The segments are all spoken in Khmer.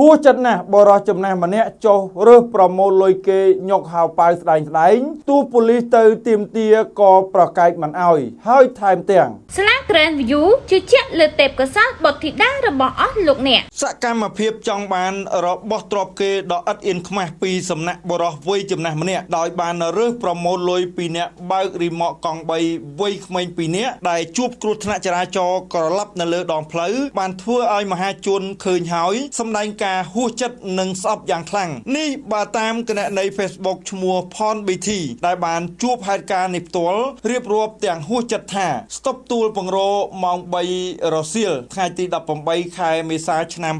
ហួសចិត្តណាស់បរោះចំណេះម្នាក់ចុះរើសប្រមូលលុយគេញុកហៅប៉ៅស្ដែងស្ដែងទូប៉ូលីសទៅទៀមទាក៏ប្រកែកមិនអោយហើយថែមទាំងស្លា Grand View ជឿជាក់លើទេពកោសល្យបុត្រធីតារបស់អស់លោកអ្នកសកម្មភាពចង់បានរបស់ទ្របគេដ៏ឥតអៀនខ្មាស់ពីសំណាក់បរោះវ័យចំណាស់ម្នាក់ដោយបានរើសប្រមូលលុយពីអ្នកបើករីម៉កកង់3វ័យក្មេង2នាក់ដែលជួបគ្រោះថ្នាក់ចរាចរណ៍ក្រឡាប់នៅលើដងផ្លូវបានធ្វើឲ្យមហាជនឃើញហើយសម្ដែងការហួសចិត្តនិងស្អប់យ៉ាងខ្លាំងនេះបើតាមគណនី Facebook ឈ្មោះ Pon BT ដែលបានជួបហេតុការណ៍នេះផ្ទាល់រៀបរាប់ទាំងហួសចិត្តថាស្តុបទួលពង្រោម៉ោង3រសៀលថ្ងៃទី18ខែមេសាឆ្នាំ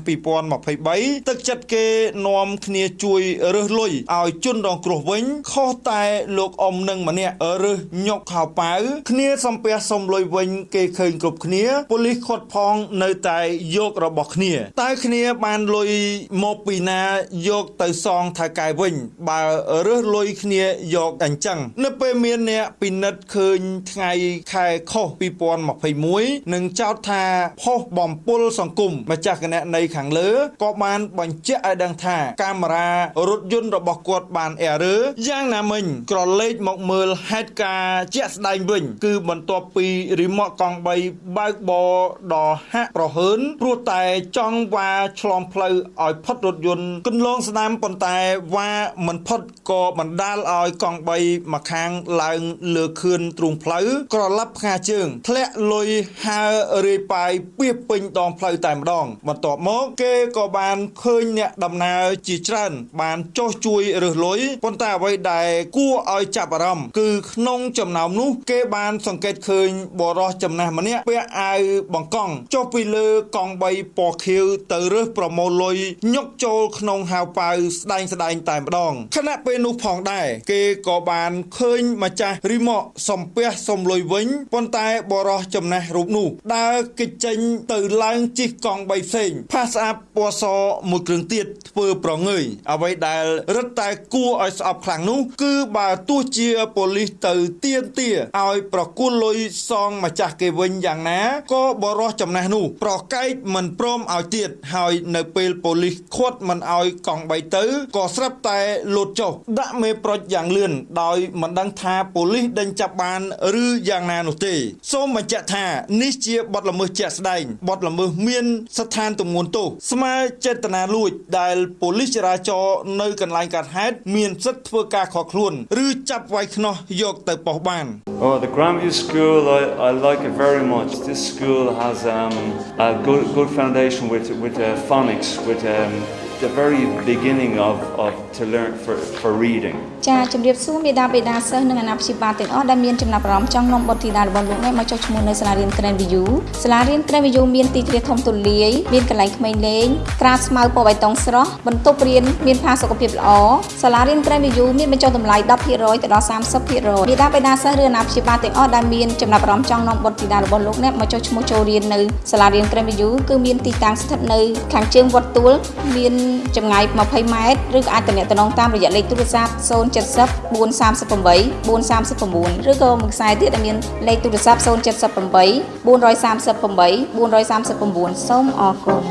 2023ទឹកចិត្តគេនាំគ្នាជួយរើសលុយឲ្យជនរងគ្រោះវិញខុសតែលោកអ៊ំនឹងម្នាក់រើសញុកខោប៉ៅគ្នាសំពះសុំលុយវិញគេឃើញគ្រប់គ្នាប៉ូលីសខាត់ផងនៅតែយករបស់គ្នាតើគ្នាបានលុយមកពីណាយកទៅសងថៅកែវិញ បើរើសលុយគ្នាយកអញ្ចឹងនៅពេលមានអ្នកពិនិត្យឃើញថ្ងៃខែខុស2021នឹងចោទថាផុសបំពុលសង្គមម្ចាស់គណនីខាងលើក៏បានបញ្ជាក់ឲ្យដឹងថាកាមេរ៉ារថយន្តរបស់គាត់បានអែរឺយ៉ាងណាមិញក្រឡេកមកមើលហេតុការណ៍ជាក់ស្ដែងវិញ គឺបន្ទាប់ពីរីម៉ូតកង់3បើកបរដ៏ហាក់ប្រហើនព្រោះតែចង់វ៉ាឆ្លងផ្លូវឲ្យផុតរថយន្តគន្លងស្ដាំប៉ុន្តែវ៉ាមិនផុតក៏បណ្ដាលឲ្យកង់3មកខាងឡើងលើខឿនទ្រូងផ្លូវក្រឡាប់ផ្កាជើងធ្លាក់លុយហើរាយប៉ាយពីពេញដងផ្លូវតែម្ដងបន្ទាប់មកគេក៏បានឃើញអ្នកដំណើរជាច្រើន បានចុះជួយរើសលុយប៉ុន្តែអ្វីដែលគួរឲ្យចាប់អារម្មណ៍គឺក្នុងចំណោមនោះ គេបានសង្កេតឃើញបរិសចំណាស់ម្នាក់ពាក់អាវបង្កង់ចុះពីលើកង់3ពណ៌ខៀវទៅរើសប្រមូលលុយញុកចូលក្នុងហៅប៉ៅស្ដែងស្ដែងតែម្ដងខណៈពេលនោះផងដែរគេក៏បានឃើញម្ចាស់រីម៉កសំពះសុំលុយវិញប៉ុន្តែបរិសចំណាស់រូបនោះដើរគេចចេញទៅឡើងជិះកង់3ផ្សេងផាសស្អាប់ពណ៌សមួយគ្រឿងទៀតធ្វើប្រងើយអ្វីដែលរឹតតែគួរឲ្យស្អប់ខ្លាំងនោះ គឺបើទោះជាប៉ូលីសទៅទៀមទាឲ្យប្រគល់លុយសងម្ចាស់គេវិញយ៉ាងណាក៏បរិសចំណាស់នោះ ប្រកែកមិនព្រមឲ្យទៀតហើយនៅពេលប៉ូលីសឃាត់មិនឲ្យកង់3ទៅក៏ស្រាប់តែលោតចុះដាក់មេប្រុចយ៉ាងលឿនដោយមិនដឹងថាប៉ូលីសដេញចាប់បានឬយ៉ាងណានោះទេសូមបញ្ជាក់ថានេះជាបទល្មើសជាក់ស្ដែងបទល្មើសមានស្ថានទម្ងន់ទោសស្មើចេតនាលួច ដែលប៉ូលីសចរាចរណ៍នៅកន្លែងកើតហេតុមានសិទ្ធិធ្វើការខកខ្លួន ឬចាប់វាយខ្នោះយកទៅប៉ុស្តិ៍បាន Oh, the Grandview School, I, I like it very much. This school has um, a good, good foundation with, with uh, phonics, with um, the very beginning of, of to learn for, for reading. ចាជំរាបសួរមេដាបេដាសិស្សនិងអាណាព្យាបាលទាំងអស់ដែលមានចំណាប់អារម្មណ៍ចង់នាំបុត្រធីតារបស់លោកអ្នកមកចុះឈ្មោះនៅសាលារៀន Grand View សាលារៀន Grand View មានទីធ្លាធំទូលាយមានកន្លែងក្មេងលេងក្រាលស្មៅពណ៌បៃតងស្រស់បន្ទប់រៀនមានផាសុកភាពល្អសាលារៀន Grand View មានបញ្ចុះតម្លៃ10%ទៅដល់30%មេដាបេដាសិស្សឬអាណាព្យាបាលទាំងអស់ដែលមានចំណាប់អារម្មណ៍ចង់នាំបុត្រធីតារបស់លោកអ្នកមកចុះឈ្មោះចូលរៀននៅសាលារៀន Grand View គឺមានទីតាំងស្ថិតនៅខាងជើងវត្តទួលមានចម្ងាយ20ម៉ែត្រឬក៏អាចទំនាក់ទំនងតាមរយៈលេខទូរស័ព្ទ070 438 439ឬក៏មួយខ្សែទៀតដែលមានលេខទូរស័ព្ទ078 438 439សូមអរគុណ